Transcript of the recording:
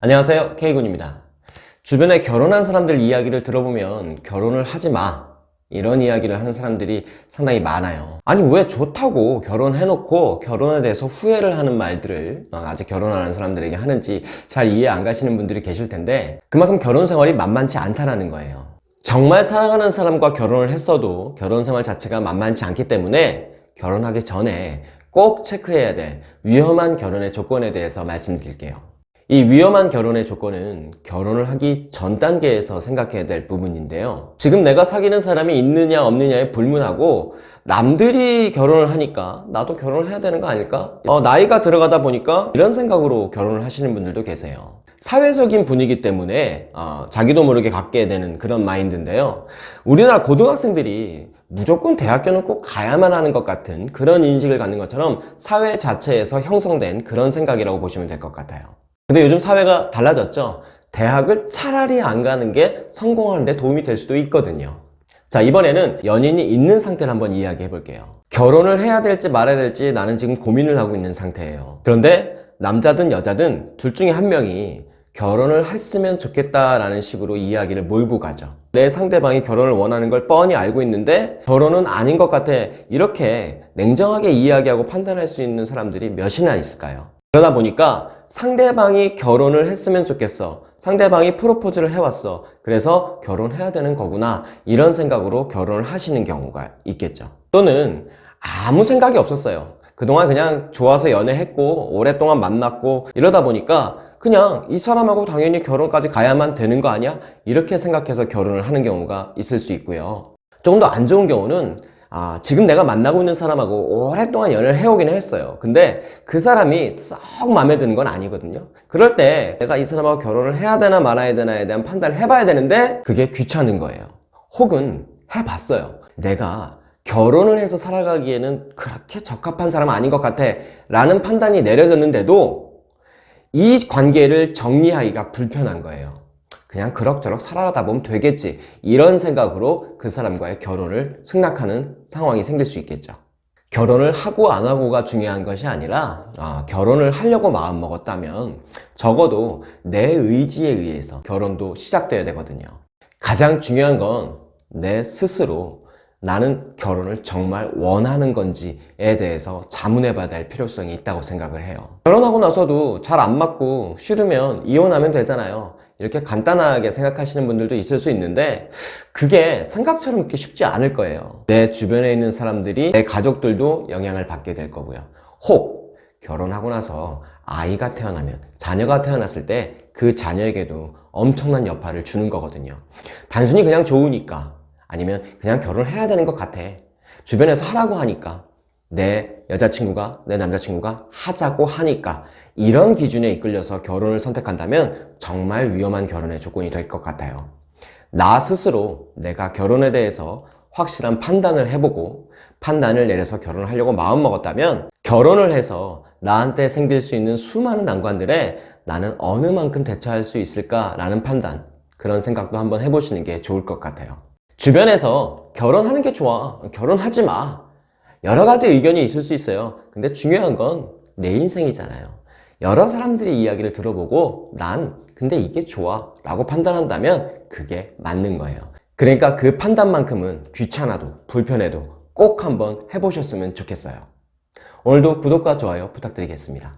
안녕하세요. K군입니다. 주변에 결혼한 사람들 이야기를 들어보면 결혼을 하지 마. 이런 이야기를 하는 사람들이 상당히 많아요. 아니 왜 좋다고 결혼해놓고 결혼에 대해서 후회를 하는 말들을 어, 아직 결혼 안 한 사람들에게 하는지 잘 이해 안 가시는 분들이 계실 텐데 그만큼 결혼 생활이 만만치 않다라는 거예요. 정말 사랑하는 사람과 결혼을 했어도 결혼 생활 자체가 만만치 않기 때문에 결혼하기 전에 꼭 체크해야 될 위험한 결혼의 조건에 대해서 말씀드릴게요 이 위험한 결혼의 조건은 결혼을 하기 전 단계에서 생각해야 될 부분인데요. 지금 내가 사귀는 사람이 있느냐 없느냐에 불문하고 남들이 결혼을 하니까 나도 결혼을 해야 되는 거 아닐까? 어, 나이가 들어가다 보니까 이런 생각으로 결혼을 하시는 분들도 계세요. 사회적인 분위기 때문에 어, 자기도 모르게 갖게 되는 그런 마인드인데요. 우리나라 고등학생들이 무조건 대학교는 꼭 가야만 하는 것 같은 그런 인식을 갖는 것처럼 사회 자체에서 형성된 그런 생각이라고 보시면 될 것 같아요 근데 요즘 사회가 달라졌죠? 대학을 차라리 안 가는 게 성공하는 데 도움이 될 수도 있거든요. 자 이번에는 연인이 있는 상태를 한번 이야기해 볼게요. 결혼을 해야 될지 말아야 될지 나는 지금 고민을 하고 있는 상태예요. 그런데 남자든 여자든 둘 중에 한 명이 결혼을 했으면 좋겠다라는 식으로 이야기를 몰고 가죠. 내 상대방이 결혼을 원하는 걸 뻔히 알고 있는데 결혼은 아닌 것 같아 이렇게 냉정하게 이야기하고 판단할 수 있는 사람들이 몇이나 있을까요? 그러다 보니까 상대방이 결혼을 했으면 좋겠어. 상대방이 프로포즈를 해왔어. 그래서 결혼해야 되는 거구나. 이런 생각으로 결혼을 하시는 경우가 있겠죠. 또는 아무 생각이 없었어요. 그동안 그냥 좋아서 연애했고 오랫동안 만났고 이러다 보니까 그냥 이 사람하고 당연히 결혼까지 가야만 되는 거 아니야? 이렇게 생각해서 결혼을 하는 경우가 있을 수 있고요. 조금 더 안 좋은 경우는 아, 지금 내가 만나고 있는 사람하고 오랫동안 연애를 해오긴 했어요. 근데 그 사람이 썩 마음에 드는 건 아니거든요. 그럴 때 내가 이 사람하고 결혼을 해야 되나 말아야 되나에 대한 판단을 해봐야 되는데 그게 귀찮은 거예요. 혹은 해봤어요. 내가 결혼을 해서 살아가기에는 그렇게 적합한 사람 아닌 것 같아 라는 판단이 내려졌는데도 이 관계를 정리하기가 불편한 거예요 그냥 그럭저럭 살아가다 보면 되겠지. 이런 생각으로 그 사람과의 결혼을 승낙하는 상황이 생길 수 있겠죠. 결혼을 하고 안 하고가 중요한 것이 아니라 아, 결혼을 하려고 마음먹었다면 적어도 내 의지에 의해서 결혼도 시작돼야 되거든요. 가장 중요한 건 내 스스로 나는 결혼을 정말 원하는 건지에 대해서 자문해 봐야 될 필요성이 있다고 생각을 해요. 결혼하고 나서도 잘 안 맞고 싫으면 이혼하면 되잖아요. 이렇게 간단하게 생각하시는 분들도 있을 수 있는데 그게 생각처럼 그렇게 쉽지 않을 거예요. 내 주변에 있는 사람들이 내 가족들도 영향을 받게 될 거고요. 혹 결혼하고 나서 아이가 태어나면 자녀가 태어났을 때 그 자녀에게도 엄청난 여파를 주는 거거든요. 단순히 그냥 좋으니까 아니면 그냥 결혼을 해야 되는 것 같아. 주변에서 하라고 하니까 내 여자친구가 내 남자친구가 하자고 하니까 이런 기준에 이끌려서 결혼을 선택한다면 정말 위험한 결혼의 조건이 될 것 같아요. 나 스스로 내가 결혼에 대해서 확실한 판단을 해보고 판단을 내려서 결혼을 하려고 마음먹었다면 결혼을 해서 나한테 생길 수 있는 수많은 난관들에 나는 어느 만큼 대처할 수 있을까 라는 판단 그런 생각도 한번 해보시는 게 좋을 것 같아요 주변에서 결혼하는 게 좋아 결혼하지 마. 여러 가지 의견이 있을 수 있어요. 근데 중요한 건 내 인생이잖아요. 여러 사람들의 이야기를 들어보고 난 근데 이게 좋아 라고 판단한다면 그게 맞는 거예요. 그러니까 그 판단만큼은 귀찮아도 불편해도 꼭 한번 해보셨으면 좋겠어요. 오늘도 구독과 좋아요 부탁드리겠습니다